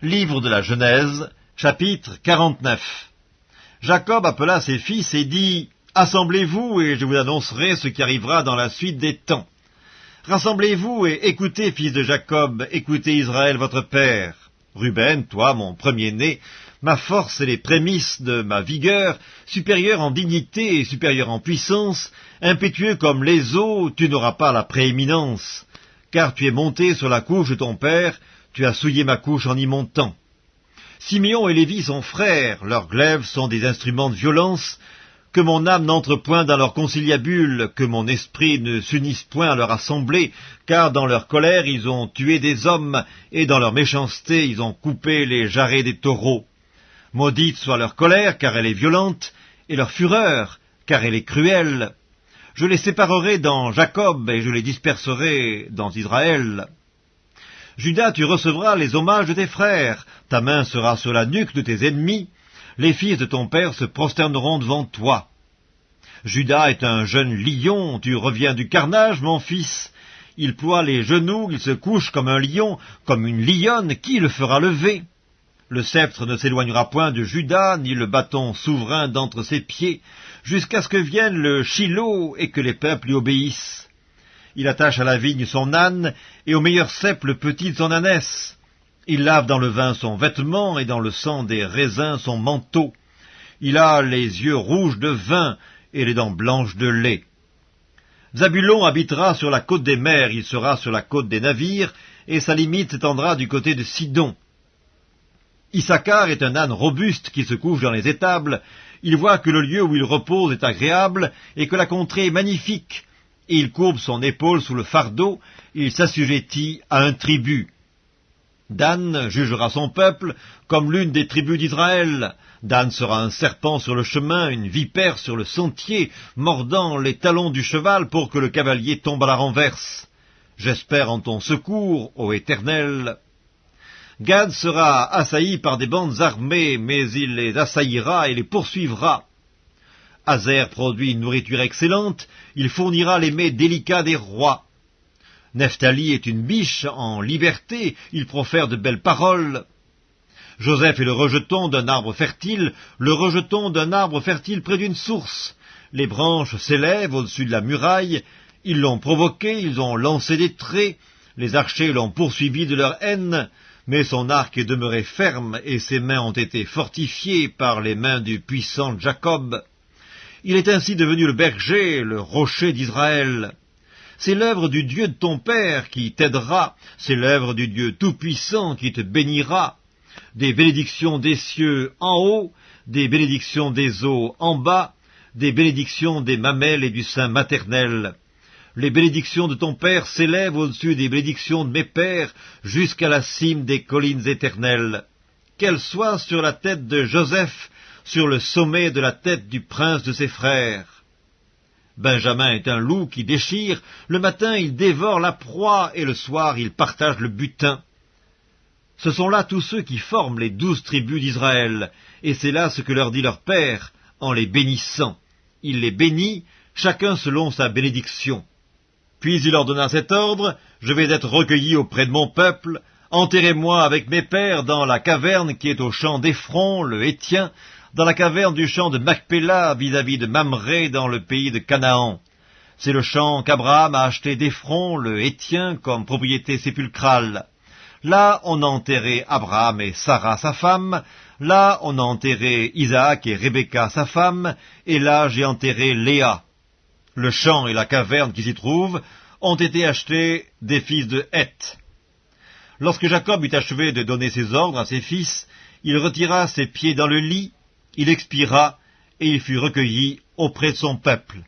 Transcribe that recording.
Livre de la Genèse, chapitre 49 Jacob appela ses fils et dit, Assemblez-vous et je vous annoncerai ce qui arrivera dans la suite des temps. Rassemblez-vous et écoutez, fils de Jacob, écoutez Israël votre père. Ruben, toi, mon premier-né, ma force et les prémices de ma vigueur, supérieur en dignité et supérieur en puissance, impétueux comme les eaux, tu n'auras pas la prééminence, car tu es monté sur la couche de ton père, tu as souillé ma couche en y montant. Simeon et Lévi sont frères, leurs glaives sont des instruments de violence, que mon âme n'entre point dans leur conciliabule, que mon esprit ne s'unisse point à leur assemblée, car dans leur colère ils ont tué des hommes, et dans leur méchanceté ils ont coupé les jarrets des taureaux. Maudite soit leur colère, car elle est violente, et leur fureur, car elle est cruelle. Je les séparerai dans Jacob, et je les disperserai dans Israël. Judas, tu recevras les hommages de tes frères, ta main sera sur la nuque de tes ennemis, les fils de ton père se prosterneront devant toi. Judas est un jeune lion, tu reviens du carnage, mon fils. Il ploie les genoux, il se couche comme un lion, comme une lionne, qui le fera lever? Le sceptre ne s'éloignera point de Judas, ni le bâton souverain d'entre ses pieds, jusqu'à ce que vienne le Shiloh et que les peuples lui obéissent. Il attache à la vigne son âne, et au meilleur cep le petit de son ânesse. Il lave dans le vin son vêtement, et dans le sang des raisins son manteau. Il a les yeux rouges de vin, et les dents blanches de lait. Zabulon habitera sur la côte des mers, il sera sur la côte des navires, et sa limite s'étendra du côté de Sidon. Issachar est un âne robuste qui se couche dans les étables, il voit que le lieu où il repose est agréable, et que la contrée est magnifique, il courbe son épaule sous le fardeau, il s'assujettit à un tribut. Dan jugera son peuple comme l'une des tribus d'Israël. Dan sera un serpent sur le chemin, une vipère sur le sentier, mordant les talons du cheval pour que le cavalier tombe à la renverse. J'espère en ton secours, ô Éternel. Gad sera assailli par des bandes armées, mais il les assaillira et les poursuivra. Hazer produit une nourriture excellente, il fournira les mets délicats des rois. Nephtali est une biche en liberté, il profère de belles paroles. Joseph est le rejeton d'un arbre fertile, le rejeton d'un arbre fertile près d'une source. Les branches s'élèvent au-dessus de la muraille, ils l'ont provoqué, ils ont lancé des traits, les archers l'ont poursuivi de leur haine, mais son arc est demeuré ferme et ses mains ont été fortifiées par les mains du puissant Jacob. Il est ainsi devenu le berger, le rocher d'Israël. C'est l'œuvre du Dieu de ton Père qui t'aidera, c'est l'œuvre du Dieu Tout-Puissant qui te bénira. Des bénédictions des cieux en haut, des bénédictions des eaux en bas, des bénédictions des mamelles et du sein maternel. Les bénédictions de ton Père s'élèvent au-dessus des bénédictions de mes pères, jusqu'à la cime des collines éternelles. Qu'elles soient sur la tête de Joseph, sur le sommet de la tête du prince de ses frères. Benjamin est un loup qui déchire, le matin il dévore la proie, et le soir il partage le butin. Ce sont là tous ceux qui forment les douze tribus d'Israël, et c'est là ce que leur dit leur Père, en les bénissant. Il les bénit, chacun selon sa bénédiction. Puis il leur donna cet ordre, Je vais être recueilli auprès de mon peuple, enterrez-moi avec mes pères dans la caverne qui est au champ d'Ephron, le Hétien, dans la caverne du champ de Macpéla vis-à-vis de Mamré dans le pays de Canaan. C'est le champ qu'Abraham a acheté d'Ephron, le Hétien, comme propriété sépulcrale. Là, on a enterré Abraham et Sarah, sa femme. Là, on a enterré Isaac et Rebecca, sa femme. Et là, j'ai enterré Léa. Le champ et la caverne qui s'y trouvent ont été achetés des fils de Heth. Lorsque Jacob eut achevé de donner ses ordres à ses fils, il retira ses pieds dans le lit il expira, et il fut recueilli auprès de son peuple.